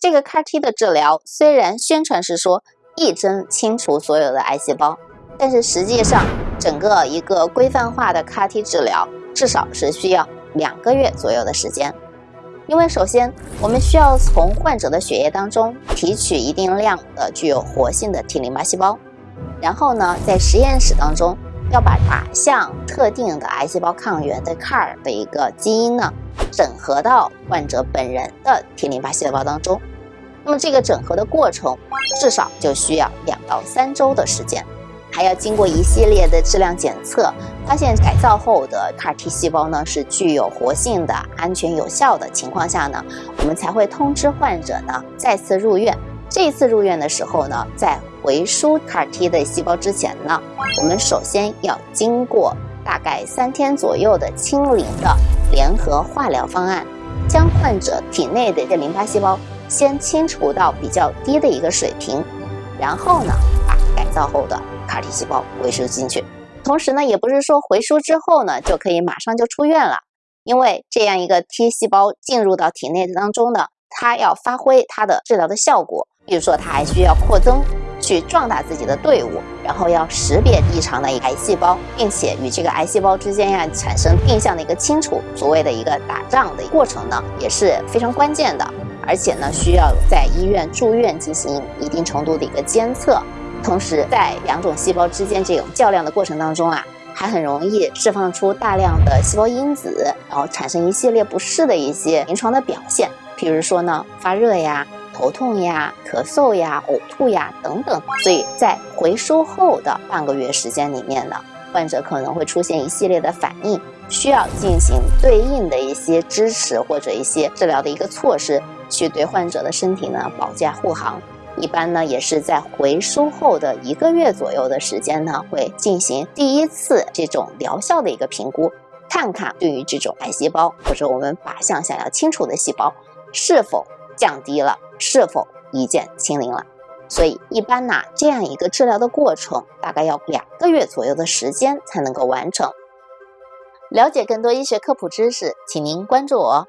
这个 CAR T 的治疗虽然宣传是说一针清除所有的癌细胞，但是实际上整个一个规范化的 CAR T 治疗至少是需要两个月左右的时间。因为首先我们需要从患者的血液当中提取一定量的具有活性的 T 淋巴细胞，然后呢，在实验室当中要把靶向特定的癌细胞抗原的 CAR 的一个基因呢。整合到患者本人的 T 淋巴细胞当中，那么这个整合的过程至少就需要两到三周的时间，还要经过一系列的质量检测，发现改造后的 CAR T 细胞呢是具有活性的、安全有效的情况下呢，我们才会通知患者呢再次入院。这次入院的时候呢，在回输 CAR T 的细胞之前呢，我们首先要经过。大概三天左右的清零的联合化疗方案，将患者体内的这淋巴细胞先清除到比较低的一个水平，然后呢，把改造后的 CAR T 细胞回输进去。同时呢，也不是说回输之后呢就可以马上就出院了，因为这样一个 T 细胞进入到体内当中呢，它要发挥它的治疗的效果，比如说它还需要扩增。去壮大自己的队伍，然后要识别异常的癌细胞，并且与这个癌细胞之间呀产生定向的一个清除，所谓的一个打仗的过程呢，也是非常关键的。而且呢，需要在医院住院进行一定程度的一个监测，同时在两种细胞之间这种较量的过程当中啊，还很容易释放出大量的细胞因子，然后产生一系列不适的一些临床的表现，比如说呢，发热呀。头痛呀、咳嗽呀、呕吐呀等等，所以在回收后的半个月时间里面呢，患者可能会出现一系列的反应，需要进行对应的一些支持或者一些治疗的一个措施，去对患者的身体呢保驾护航。一般呢也是在回收后的一个月左右的时间呢，会进行第一次这种疗效的一个评估，看看对于这种癌细胞或者我们靶向想要清除的细胞是否降低了。是否一键清零了？所以一般呢，这样一个治疗的过程大概要两个月左右的时间才能够完成。了解更多医学科普知识，请您关注我。